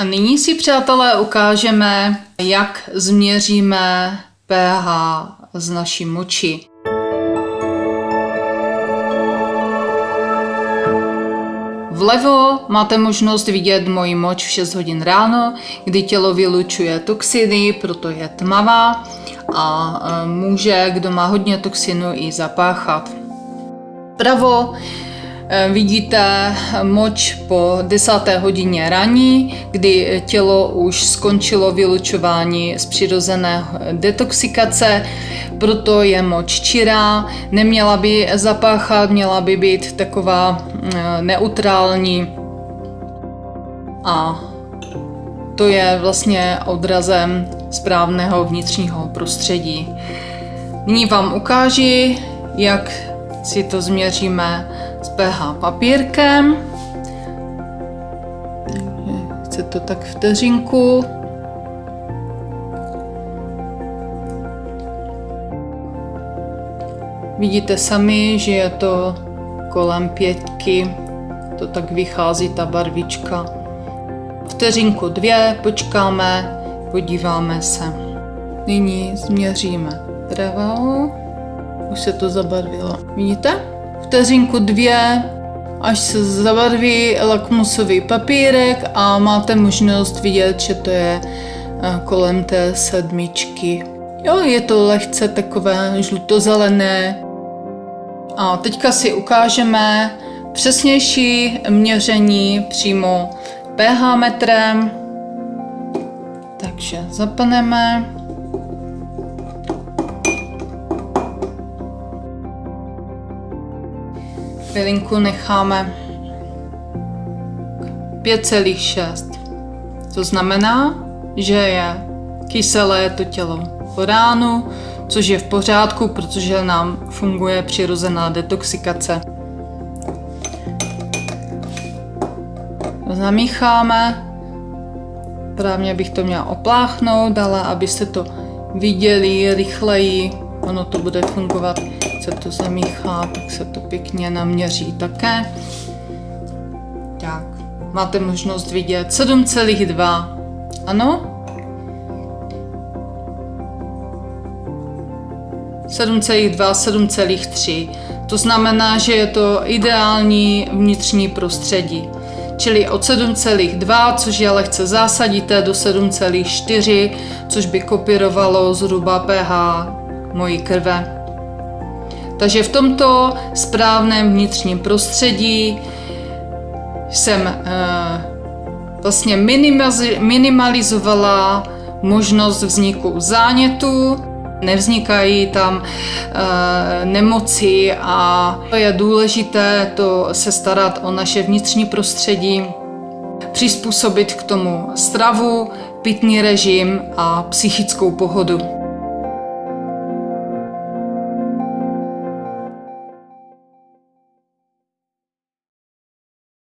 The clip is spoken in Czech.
A nyní si, přátelé, ukážeme, jak změříme pH z naší moči. Vlevo máte možnost vidět moji moč v 6 hodin ráno, kdy tělo vylučuje toxiny, proto je tmavá a e, může, kdo má hodně toxinu, i zapáchat. Pravo vidíte moč po desáté hodině raní, kdy tělo už skončilo vylučování z přirozené detoxikace, proto je moč čirá, neměla by zapáchat, měla by být taková eh, neutrální a to je vlastně odrazem správného vnitřního prostředí. Nyní vám ukáži, jak si to změříme s pH papírkem. Chce to tak vteřinku. Vidíte sami, že je to kolem pětky, to tak vychází ta barvička. Vteřinku dvě, počkáme, podíváme se. Nyní změříme pravou. Už se to zabarvilo. Vidíte? Vteřinku dvě, až se zabarví lakmusový papírek a máte možnost vidět, že to je eh, kolem té sedmičky. Jo, je to lehce takové žlutozelené. A teďka si ukážeme přesnější měření přímo pH metrem. Takže zapneme. Chvilinku necháme 5,6. To znamená, že je kyselé to tělo po ránu, což je v pořádku, protože nám funguje přirozená detoxikace. Zamícháme. Právě bych to měla opláchnout, ale abyste to viděli rychleji, ono to bude fungovat se to zamíchá, tak se to pěkně naměří také. Tak, máte možnost vidět 7,2. Ano? 7,2, 7,3. To znamená, že je to ideální vnitřní prostředí. Čili od 7,2, což je lehce zásadité, do 7,4, což by kopírovalo zhruba pH mojí krve. Takže v tomto správném vnitřním prostředí jsem eh, vlastně minimalizovala možnost vzniku zánětu, nevznikají tam e, nemoci a je důležité to se starat o naše vnitřní prostředí, přizpůsobit k tomu stravu, pitný režim a psychickou pohodu.